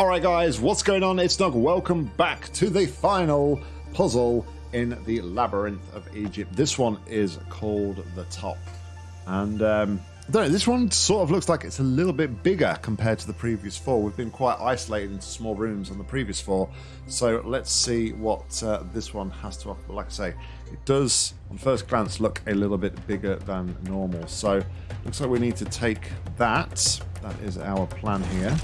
Alright guys, what's going on? It's Nog. Welcome back to the final puzzle in the Labyrinth of Egypt. This one is called The Top. And um, I don't know, this one sort of looks like it's a little bit bigger compared to the previous four. We've been quite isolated into small rooms on the previous four. So let's see what uh, this one has to offer. Like I say, it does on first glance look a little bit bigger than normal. So looks like we need to take that. That is our plan here.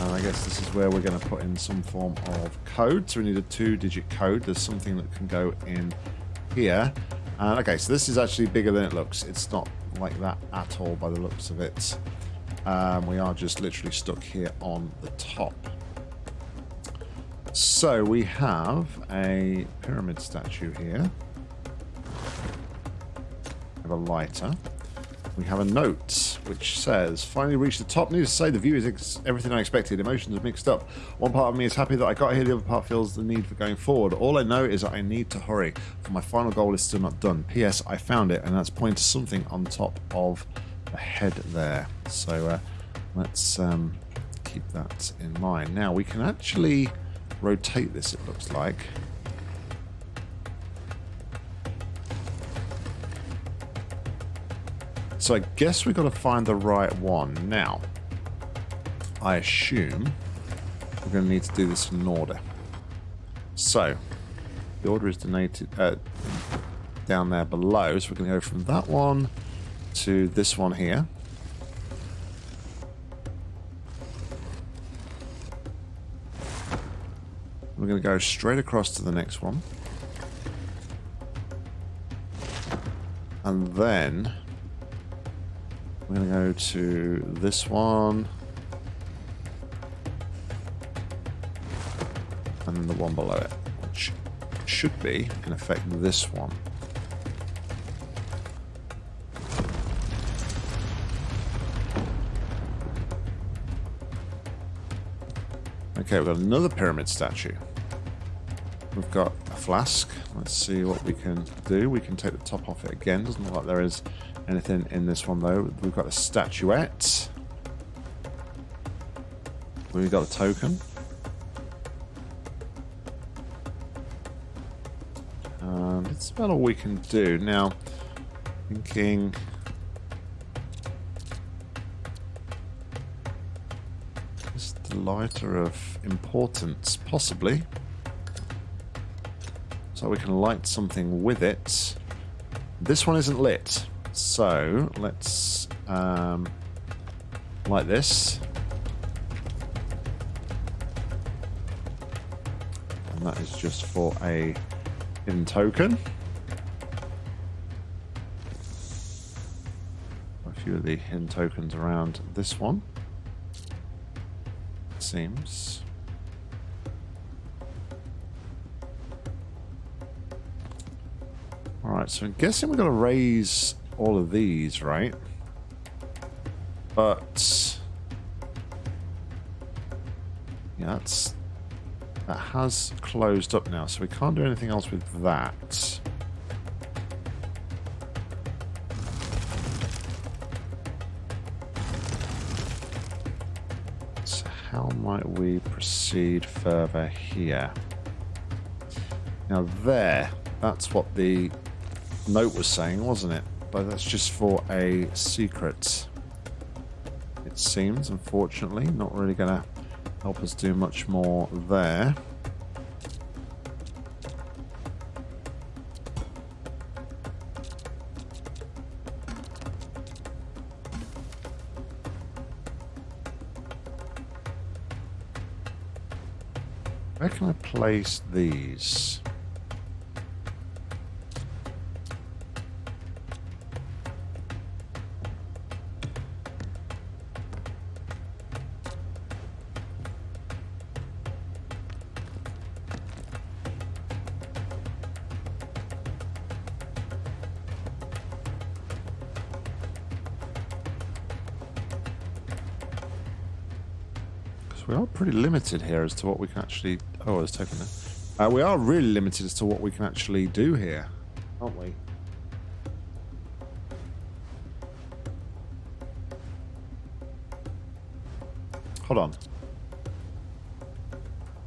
And I guess this is where we're going to put in some form of code. So we need a two-digit code. There's something that can go in here. And okay, so this is actually bigger than it looks. It's not like that at all by the looks of it. Um, we are just literally stuck here on the top. So we have a pyramid statue here. We have a lighter. We have a note which says, finally reached the top. Needless to say, the view is everything I expected. Emotions are mixed up. One part of me is happy that I got here, the other part feels the need for going forward. All I know is that I need to hurry, for my final goal is still not done. P.S. I found it, and that's pointing to something on top of the head there. So uh, let's um, keep that in mind. Now, we can actually rotate this, it looks like. So I guess we've got to find the right one. Now, I assume we're going to need to do this in order. So, the order is donated uh, down there below. So we're going to go from that one to this one here. We're going to go straight across to the next one. And then we're going to go to this one. And then the one below it, which should be, in effect, this one. Okay, we've got another pyramid statue. We've got a flask. Let's see what we can do. We can take the top off it again. Doesn't look like there is anything in this one though. We've got a statuette. We've got a token. And it's about all we can do. Now, thinking... Is the lighter of importance? Possibly. So we can light something with it. This one isn't lit. So let's um, like this. And that is just for a hidden token. A few of the hidden tokens around this one. It seems. Alright, so I'm guessing we're going to raise all of these, right? But yeah, that's that has closed up now, so we can't do anything else with that. So how might we proceed further here? Now there, that's what the note was saying, wasn't it? But that's just for a secret. It seems, unfortunately, not really going to help us do much more there. Where can I place these? Limited here as to what we can actually... Oh, there's token there. Uh, we are really limited as to what we can actually do here, aren't we? Hold on.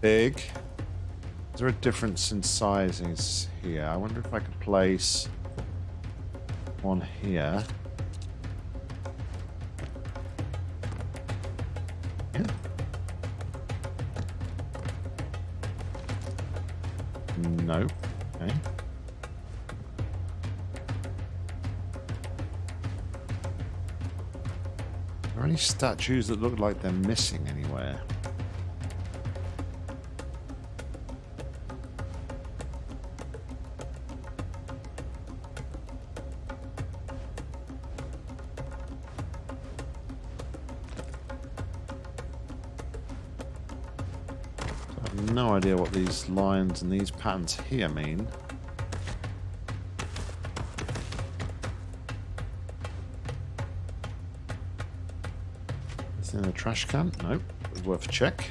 Big. Is there a difference in sizes here? I wonder if I could place one here. No. Okay. Are there any statues that look like they're missing anywhere? No idea what these lines and these patterns here mean. Is in the trash can? No. Worth a check.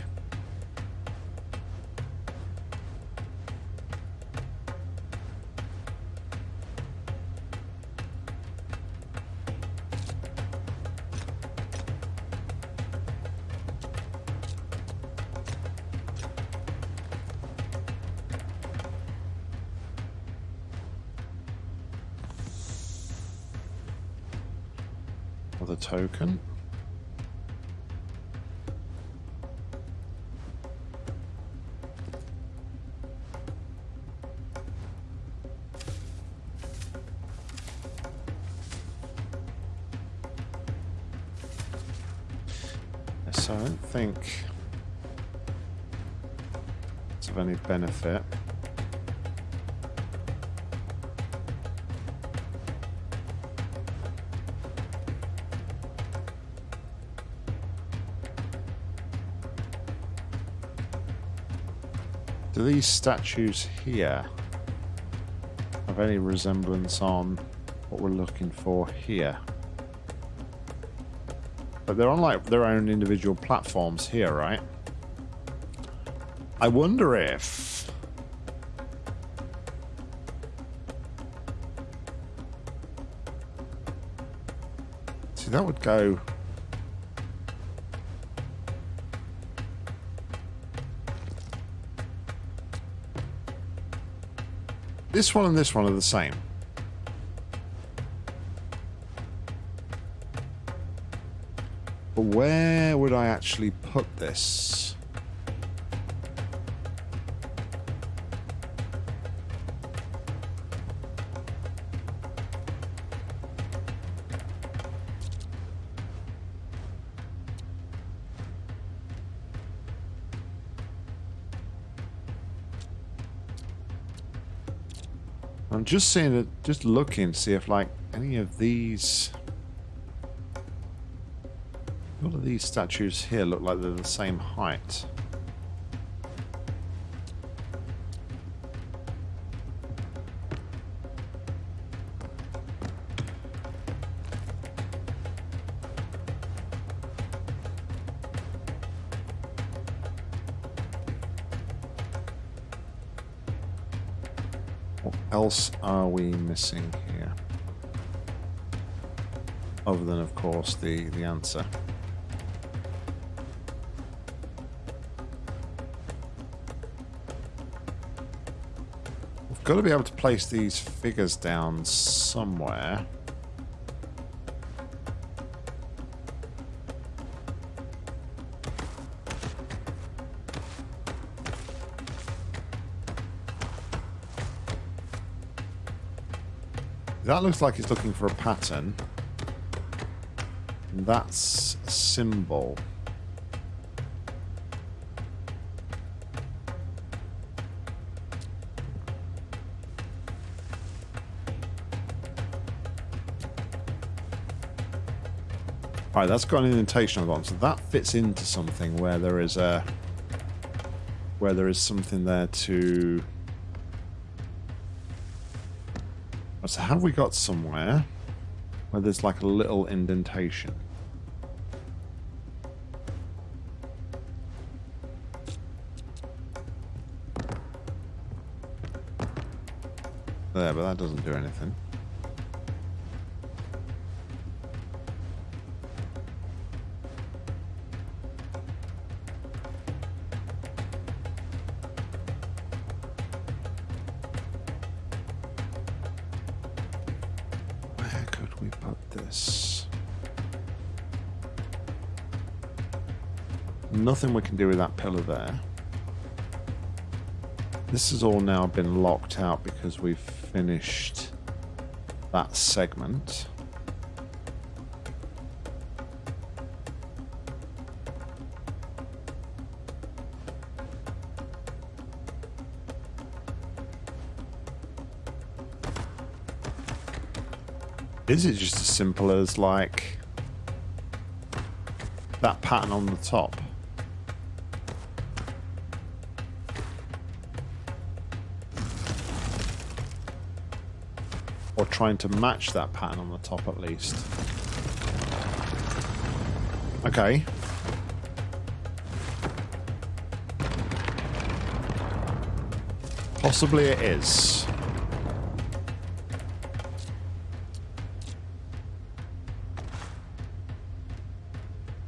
So I don't think it's of any benefit. Do these statues here have any resemblance on what we're looking for here? But they're on like their own individual platforms here, right? I wonder if See that would go This one and this one are the same. But where would I actually put this? I'm just seeing it, just looking see if like any of these all of these statues here look like they're the same height. What else are we missing here? Other than, of course, the, the answer. Got to be able to place these figures down somewhere. That looks like it's looking for a pattern. That's a symbol. Right, that's got an indentation on so that fits into something where there is a where there is something there to So have we got somewhere where there's like a little indentation? There, but that doesn't do anything. Nothing we can do with that pillar there. This has all now been locked out because we've finished that segment. Is it just as simple as like that pattern on the top? Trying to match that pattern on the top at least. Okay. Possibly it is.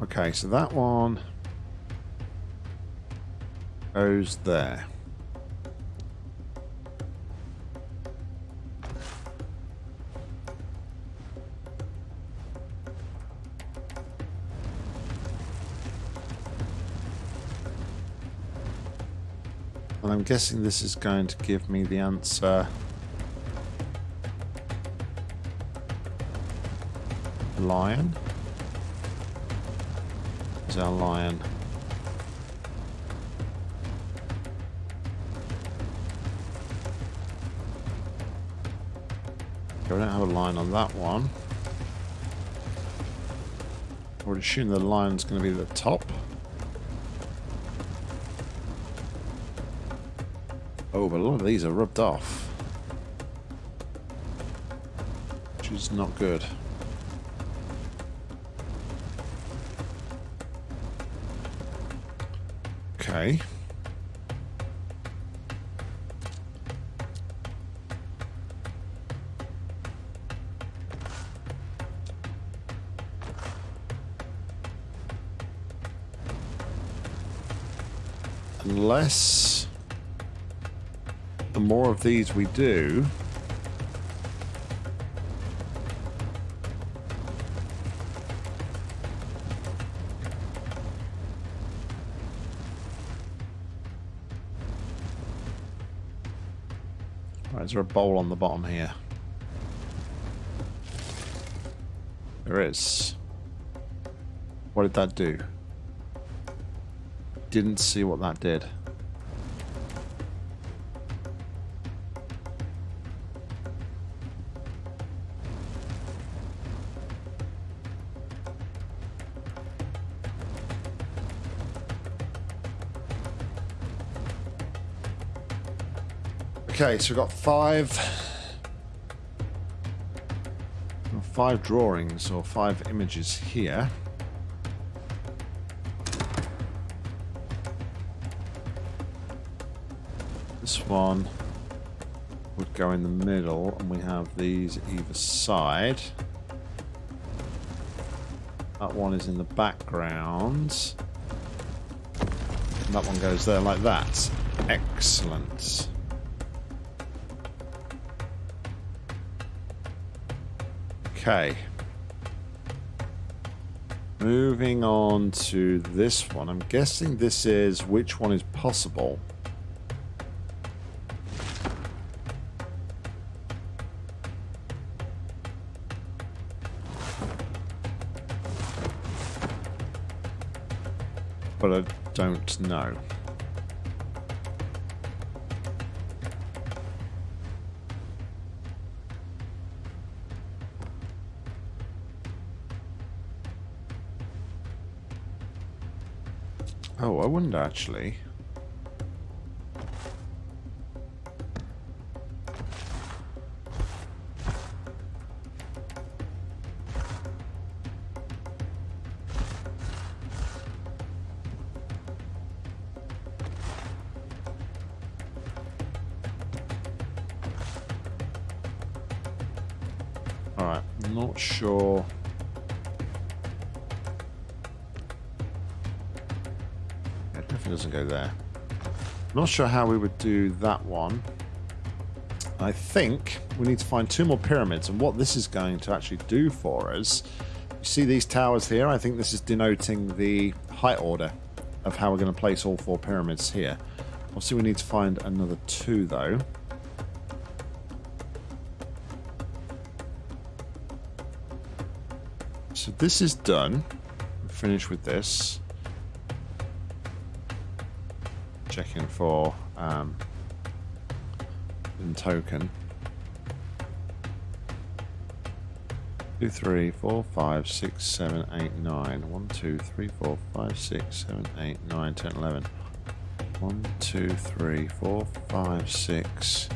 Okay, so that one goes there. And I'm guessing this is going to give me the answer. Lion? Is our lion? Okay, we don't have a line on that one. I would assume the lion's going to be the top. But a lot of these are rubbed off. Which is not good. Okay. Unless more of these we do, Right, is there a bowl on the bottom here? There is. What did that do? Didn't see what that did. Okay, so we've got five five drawings or five images here. This one would go in the middle and we have these either side. That one is in the background. And that one goes there like that. Excellent. Okay. Moving on to this one. I'm guessing this is which one is possible. But I don't know. Actually. Alright, not sure doesn't go there. Not sure how we would do that one. I think we need to find two more pyramids and what this is going to actually do for us. You see these towers here? I think this is denoting the height order of how we're going to place all four pyramids here. Obviously, we need to find another two, though. So this is done. Finish with this. Checking for um, token. Two, three, four, five, six, seven, eight, nine. One, two, three, four, five, six, seven, eight, nine, ten, eleven. One, two, three, four, five, six,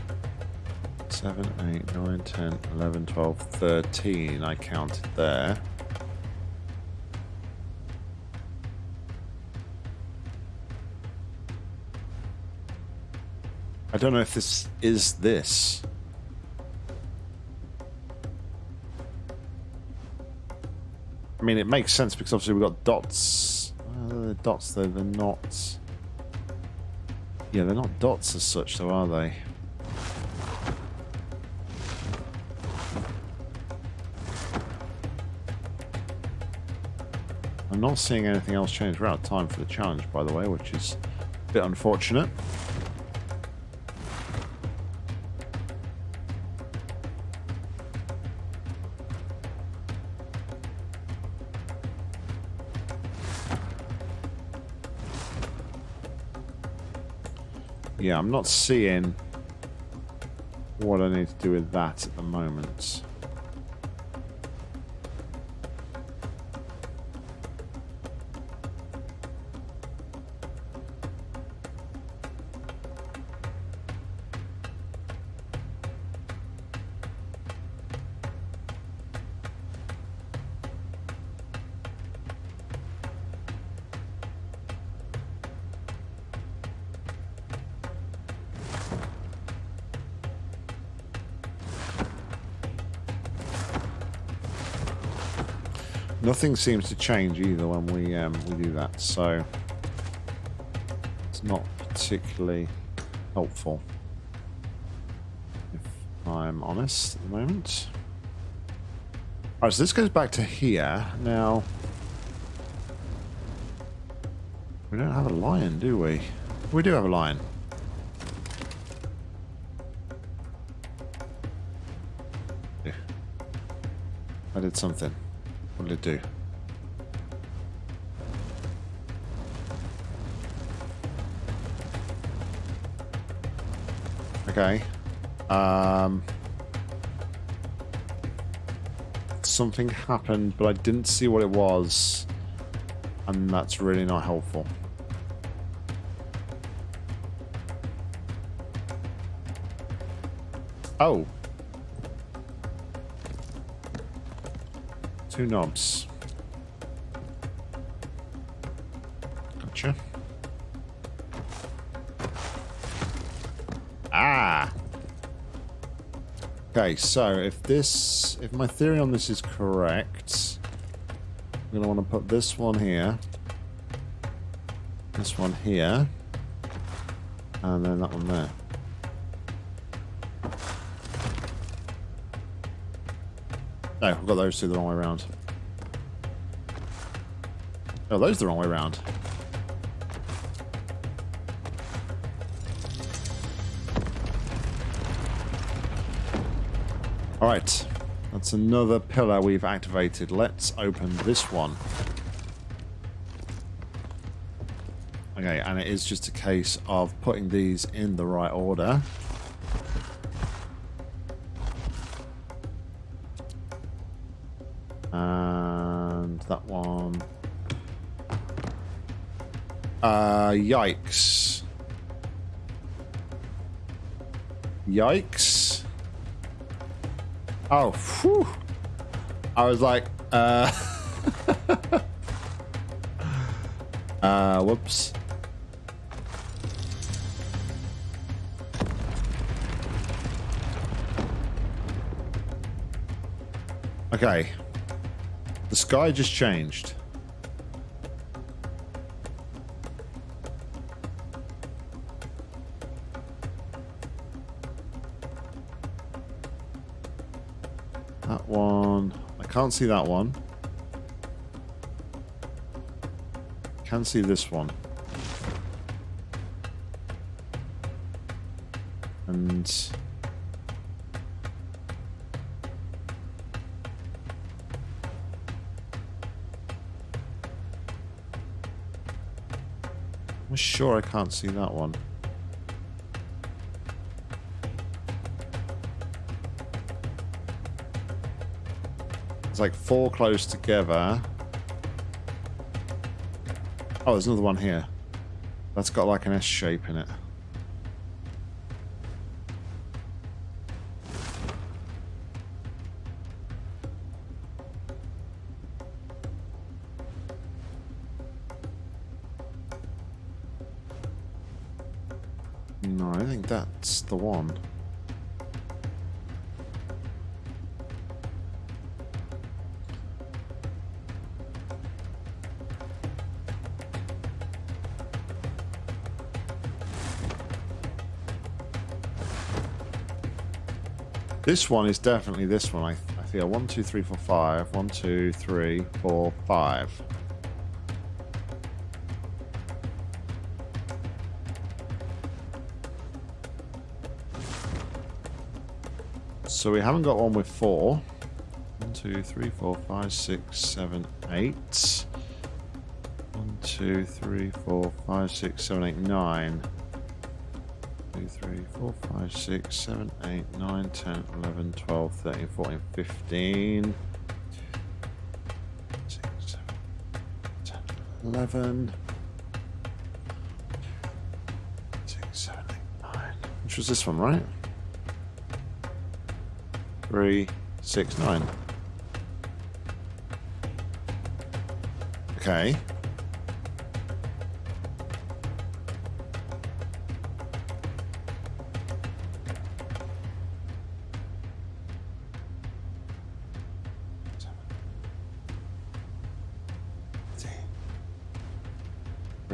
seven, eight, nine, ten, eleven, twelve, thirteen. I counted there. I don't know if this is this. I mean, it makes sense because obviously we've got dots. Uh, dots, though, they're not... Yeah, they're not dots as such, though, are they? I'm not seeing anything else change. We're out of time for the challenge, by the way, which is a bit unfortunate. Yeah, I'm not seeing what I need to do with that at the moment. Nothing seems to change either when we um, we do that, so it's not particularly helpful, if I'm honest at the moment. Alright, so this goes back to here. Now, we don't have a lion, do we? We do have a lion. Yeah. I did something. Did it do? Okay. Um, something happened, but I didn't see what it was. And that's really not helpful. Oh. Two knobs. Gotcha. Ah! Okay, so if this, if my theory on this is correct, I'm going to want to put this one here, this one here, and then that one there. No, I've got those two the wrong way around. Oh, those the wrong way around. Alright. That's another pillar we've activated. Let's open this one. Okay, and it is just a case of putting these in the right order. Yikes. Yikes. Oh, whew. I was like, uh... uh, whoops. Okay. The sky just changed. can't see that one. Can see this one. And... I'm sure I can't see that one. It's like four close together. Oh, there's another one here. That's got like an S shape in it. No, I think that's the one. This one is definitely this one. I, I feel one, two, three, four, five. One, two, three, four, five. So we haven't got one with four. One, two, three, four, five, six, seven, eight. One, two, three, four, five, six, seven, eight, nine. Three, four, five, six, seven, eight, nine, ten, eleven, twelve, thirteen, fourteen, fifteen. Six, seven, ten, eleven. Six, seven, eight, nine. Which was this one, right? three, six, nine. Okay.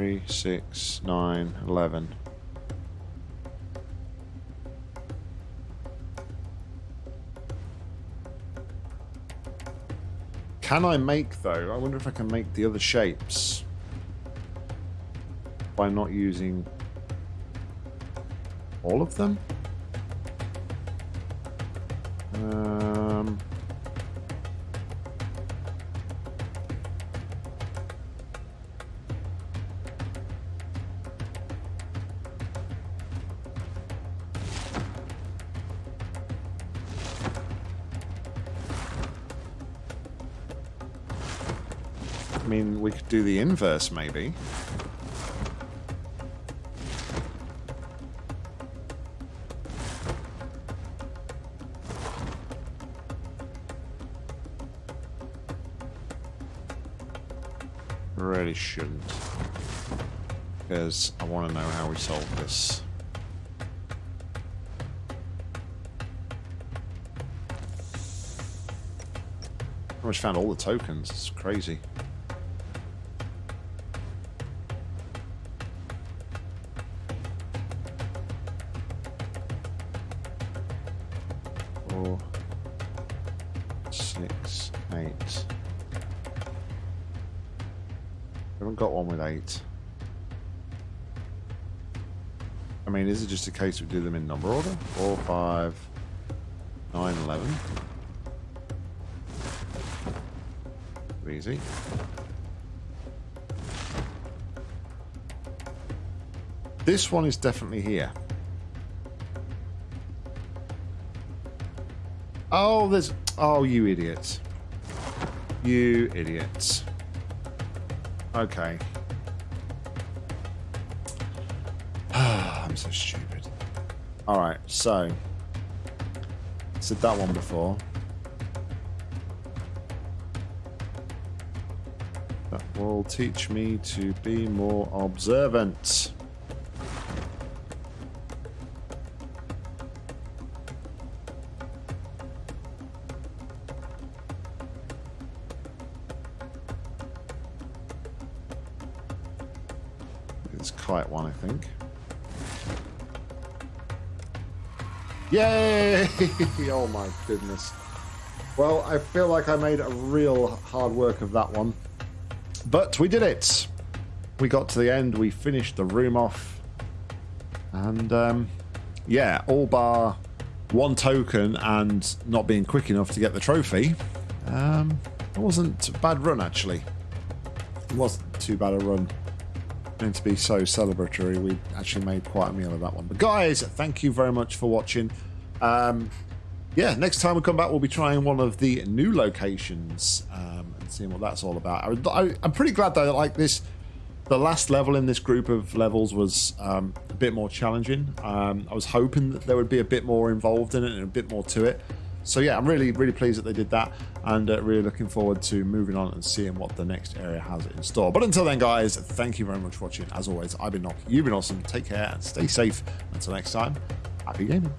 Three, six, nine, eleven. Can I make, though? I wonder if I can make the other shapes by not using all of them? Um... mean, we could do the inverse, maybe. Really shouldn't. Because I want to know how we solve this. I almost found all the tokens. It's crazy. Got one with eight. I mean, is it just a case we do them in number order? Four, five, nine, eleven. Easy. This one is definitely here. Oh, there's... Oh, you idiots. You idiots. Okay. I'm so stupid. Alright, so... Said that one before. That will teach me to be more observant. Yay! oh my goodness. Well, I feel like I made a real hard work of that one. But we did it. We got to the end. We finished the room off. And um, yeah, all bar one token and not being quick enough to get the trophy, um, it wasn't a bad run actually. It wasn't too bad a run. Going to be so celebratory, we actually made quite a meal of that one. But guys, thank you very much for watching. Um, yeah, next time we come back, we'll be trying one of the new locations um, and seeing what that's all about. I, am pretty glad though, that like this, the last level in this group of levels was um, a bit more challenging. Um, I was hoping that there would be a bit more involved in it and a bit more to it. So yeah, I'm really, really pleased that they did that and uh, really looking forward to moving on and seeing what the next area has in store. But until then, guys, thank you very much for watching. As always, I've been Nock, you've been awesome. Take care and stay safe. Until next time, happy gaming.